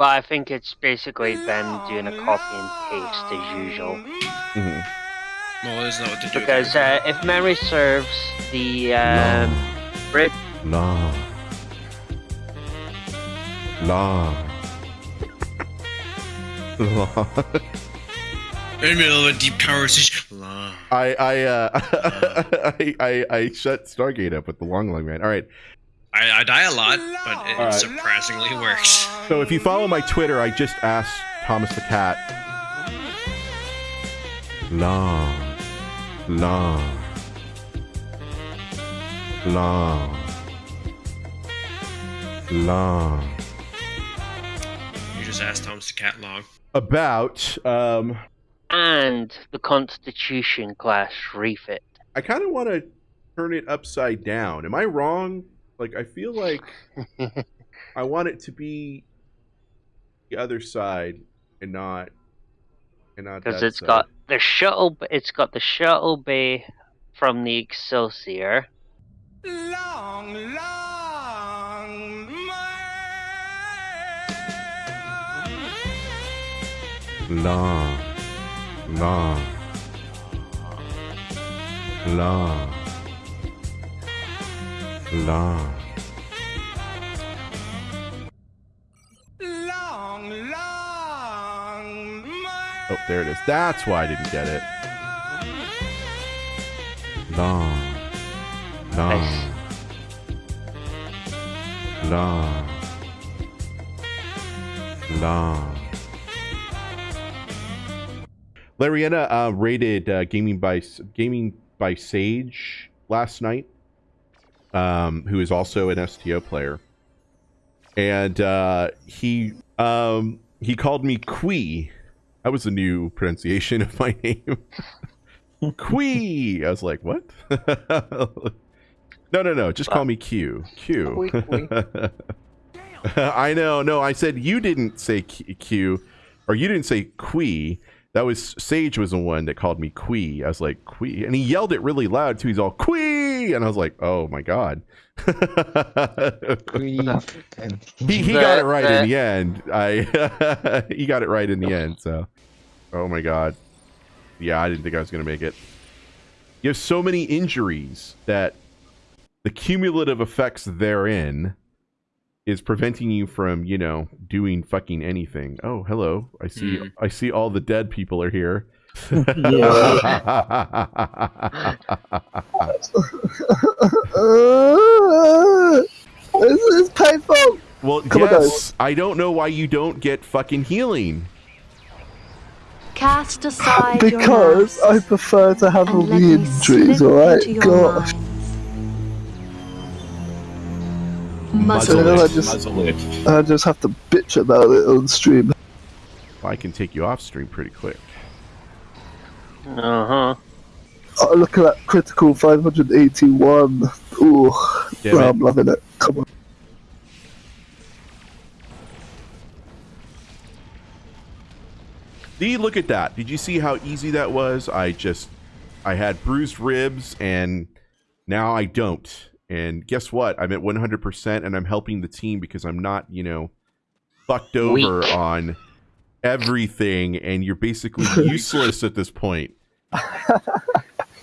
but I think it's basically them doing a copy and paste as usual. Mm -hmm. Well, isn't that what they do? Because uh, if memory serves, the um, Brit La. La. La. In the middle of a deep conversation. I I uh I, I I shut Stargate up with the long long man. All right. I, I die a lot, but it Alright. surprisingly works. So if you follow my Twitter, I just asked Thomas the cat. Long. Long. Long. Long. You just asked Thomas the cat long. About um and the Constitution class refit. I kind of want to turn it upside down. Am I wrong? Like I feel like I want it to be the other side and not and not because that it's side. got the shuttle. It's got the shuttle bay from the Excelsior. Long, long long, long, long, long. long, There it is. That's why I didn't get it. Long, long, Nice. long, long. Lariana uh, rated uh, gaming by gaming by Sage last night, um, who is also an STO player, and uh, he um, he called me Quee. That was a new pronunciation of my name. Quee. I was like, what? no, no, no. Just call me Q. Q. Quee, quee. I know. No, I said you didn't say Q, Q or you didn't say Quee. That was Sage was the one that called me Quee. I was like Quee, and he yelled it really loud too. He's all Quee, and I was like, oh my god. He he got it right in the end. I he got it right in the end. So, oh my god, yeah, I didn't think I was gonna make it. You have so many injuries that the cumulative effects therein is preventing you from, you know, doing fucking anything. Oh, hello. I see. Hmm. I see all the dead people are here. this is painful. well, Come on, yes. I don't know why you don't get fucking healing. Cast aside your Because I prefer to have all and the injuries, alright? into your Gosh. minds. So Muzzle then I it. just, I just have to bitch about it on stream. I can take you off stream pretty quick. Uh huh. Oh, look at that critical 581. Ooh, Damn it. I'm loving it. Come on. See, look at that. Did you see how easy that was? I just, I had bruised ribs and now I don't. And guess what? I'm at 100% and I'm helping the team because I'm not, you know, fucked over Weak. on everything and you're basically useless at this point.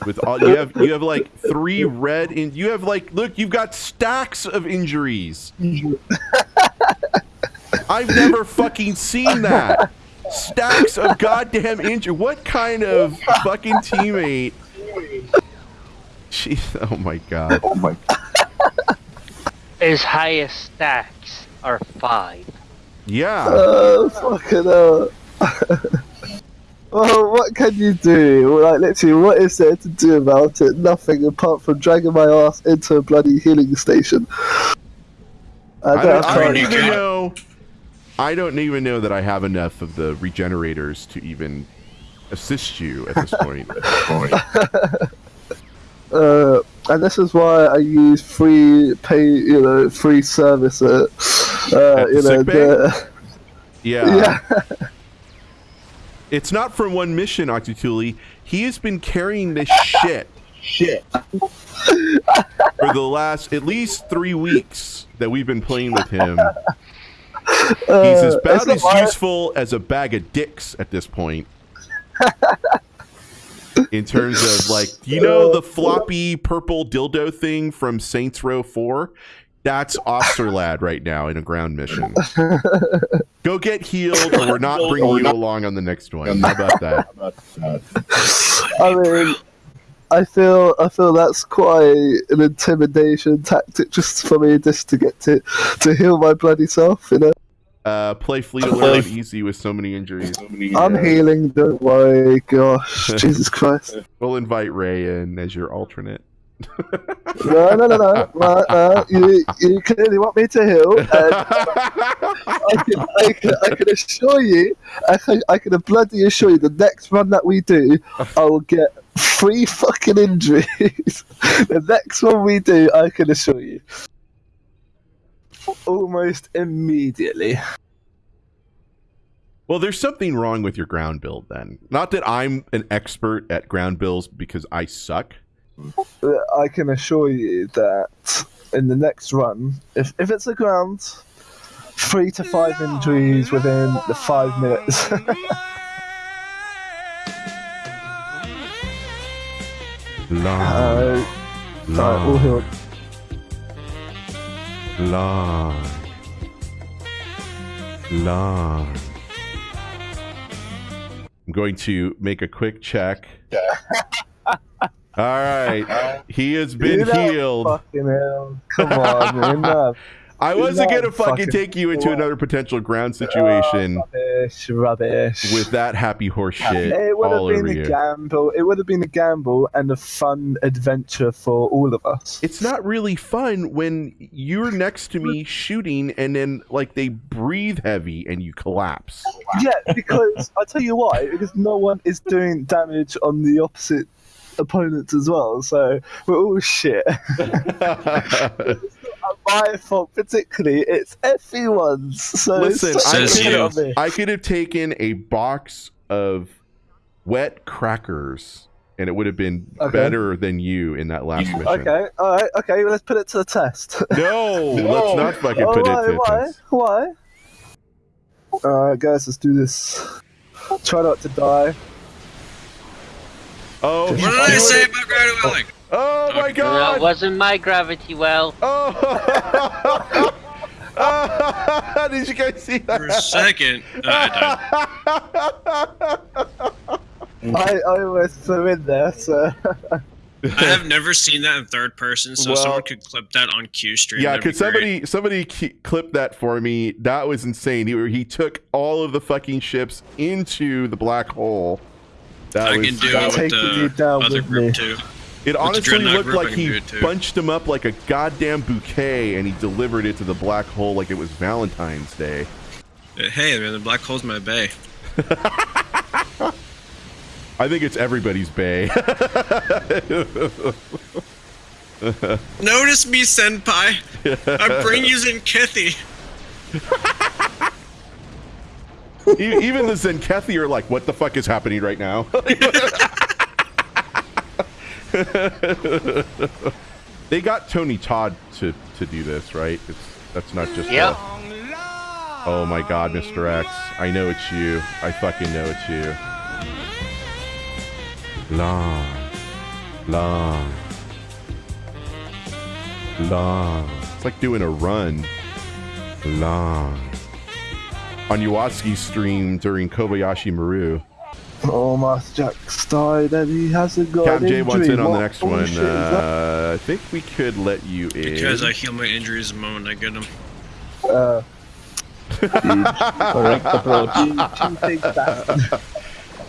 With all you have, you have like three red in. You have like, look, you've got stacks of injuries. I've never fucking seen that. Stacks of goddamn injury. What kind of fucking teammate? Jeez, oh my god. Oh my. god. His highest stacks are five. Yeah. Oh, fucking hell. well, oh, what can you do? Like, literally, what is there to do about it? Nothing apart from dragging my ass into a bloody healing station. I I don't don't, I don't even got- know. I don't even know that I have enough of the regenerators to even assist you at this point. Uh, and this is why I use free pay, you know, free service at, uh, At you know, the, Yeah. yeah. It's not from one mission, Octutuli. He has been carrying this shit. Shit. For the last at least three weeks that we've been playing with him. Uh, He's it's about as useful as a bag of dicks at this point. In terms of like, you know, the floppy purple dildo thing from Saints Row 4? That's Officer Lad right now in a ground mission. Go get healed, or we're not bringing you along on the next one. How about that? I mean, I feel I feel that's quite an intimidation tactic just for me just to get to to heal my bloody self. You know, Uh, play Fleet Alert on easy with so many injuries. I'm healing. Don't worry. Gosh, Jesus Christ. We'll invite Ray in as your alternate. No, no, no, no, no, no. You, you clearly want me to heal. And I can, I can, I can assure you, I can, I can bloody assure you, the next run that we do, I will get three fucking injuries. the next one we do, I can assure you, almost immediately. Well, there's something wrong with your ground build then. Not that I'm an expert at ground builds because I suck. I can assure you that in the next run, if if it's a ground, three to five injuries within the five minutes. All healed. long, long. I'm going to make a quick check. All right, he has been healed. Come on, man. I wasn't no, gonna fucking fucking- take you into another potential ground situation Rubbish, rubbish. with that happy horse shit it would have been a you. gamble. It would have been a gamble and a fun adventure for all of us. it's not really fun when you're next to me shooting and then like they breathe heavy and you collapse. Yeah, because I tell you why. Because no one is doing damage on the opposite opponents as well. So we're all shit. My fault, particularly. It's everyone's. So Listen, it's I Says could, you. have, I could have taken a box of wet crackers and it would have been Okay. better than you in that last mission. Okay, all right, okay. Well, let's put it to the test. No, let's not fucking Oh, put why, it to why? this. Why? Alright, guys, let's do this. Try not to die. Oh, What did I say about gravity welling? Oh my god! That wasn't my gravity well. Oh! Did you guys see that? For a second, uh, I I, I almost flew in there, so. I have never seen that in third person, so Well- someone could clip that on Q stream. yeah, could somebody somebody clip that for me? That was insane. He, he took all of the fucking ships into the black hole. That. I was, can do that it was- with the down other with group me. too. It honestly looked like he bunched them up like a goddamn bouquet, and he delivered it to the black hole like it was Valentine's Day. Uh, Hey, man, the black hole's my bay. I think it's everybody's bay. Notice me, senpai. I bring you. E- Even the Zenkethi are like, "What the fuck is happening right now?" they got Tony Todd to to do this, right? It's that's not just. a- oh my God, Mr. X! I know it's you. I fucking know it's you. Long, long, long. It's like doing a run. Long. On Iwatsuki's stream during Kobayashi Maru. Oh, Master Jack's died and he hasn't got Cap an J wants in on the next one. bullshit is that? Uh, I think we could let you in. Because I heal my injuries the moment I get them. Uh, correct approach. You think that-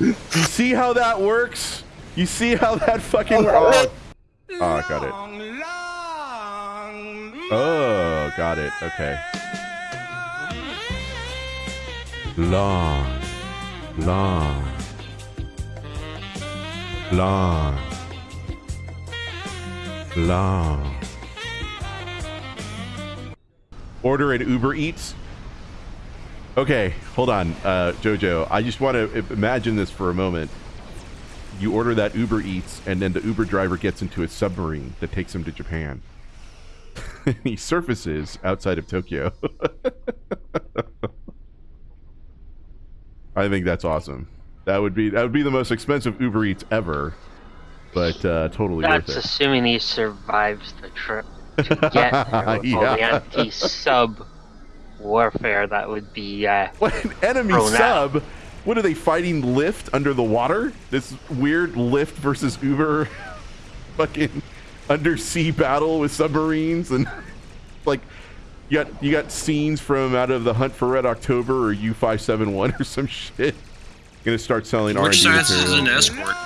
You see how that works? You see how that fucking oh, oh, I got it. Long, long Oh, got it. Okay. Long, long, long, long. Order an Uber Eats. Okay, hold on, uh, Jojo. I just want to imagine this for a moment. You order that Uber Eats, and then the Uber driver gets into a submarine that takes him to Japan. he surfaces outside of Tokyo. I think that's awesome. That would be that would be the most expensive Uber Eats ever, but uh, totally That's worth it. assuming he survives the trip to get there with all the Yeah. anti-sub warfare that would be. Uh, What an enemy Thrown out. sub! What are they fighting? Lyft under the water? This weird Lyft versus Uber, fucking undersea battle with submarines and like you got you got scenes from out of the Hunt for Red October or U five seven one or some shit. Gonna start selling R and Which D science is an escort?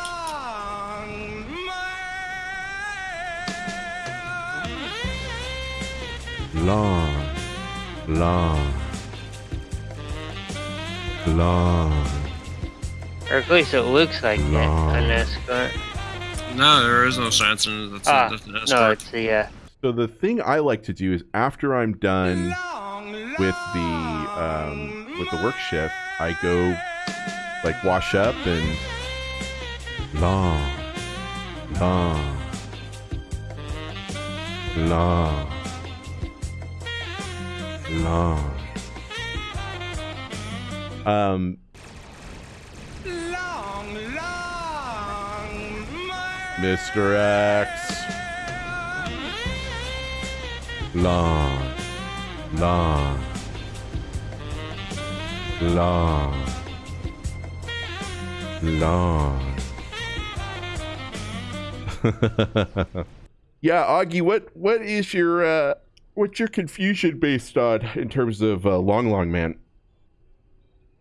Long, long, long. or at least it looks like Long. an escort. No, there is no science in it. That's, Ah, that's an no, it's the. Uh, So the thing I like to do is after I'm done with the um, with the work shift, I go like wash up and long, long, long, long. Um, long, long, Mr. X. Long, long, long, long. yeah, Augie, what what is your uh, what's your confusion based on in terms of uh, Long Long Man?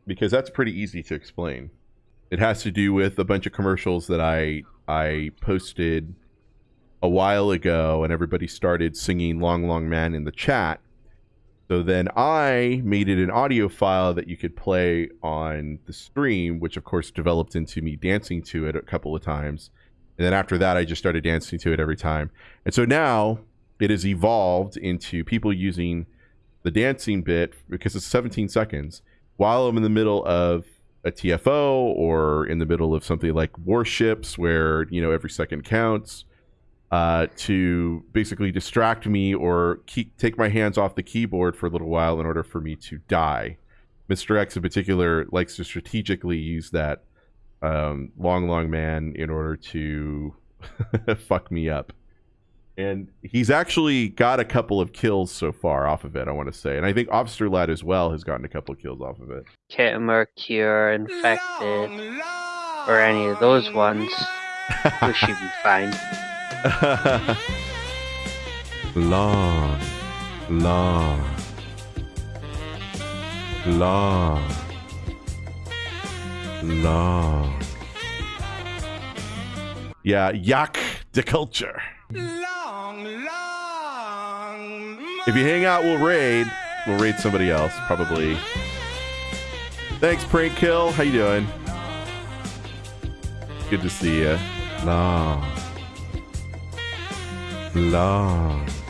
Because that's pretty easy to explain. It has to do with a bunch of commercials that I I posted a while ago and everybody started singing Long Long Man in the chat. So then I made it an audio file that you could play on the stream, which of course developed into me dancing to it a couple of times. And then after that, I just started dancing to it every time. And so now it has evolved into people using the dancing bit because it's 17 seconds while I'm in the middle of a TFO or in the middle of something like warships where, you know, every second counts uh, to basically distract me or keep, take my hands off the keyboard for a little while in order for me to die. Mr. X in particular likes to strategically use that um, long, long man in order to fuck me up. And he's actually got a couple of kills so far off of it, I want to say. And I think Officer Lad as well has gotten a couple of kills off of it. Khitomer, Cure, Infected, or any of those ones, we should be fine. Long, long, long, long. Yeah, yak de culture. Long, long. If you hang out, we'll raid. We'll raid somebody else, probably. Thanks, Prank Kill. How you doing? Good to see you. Long. Long.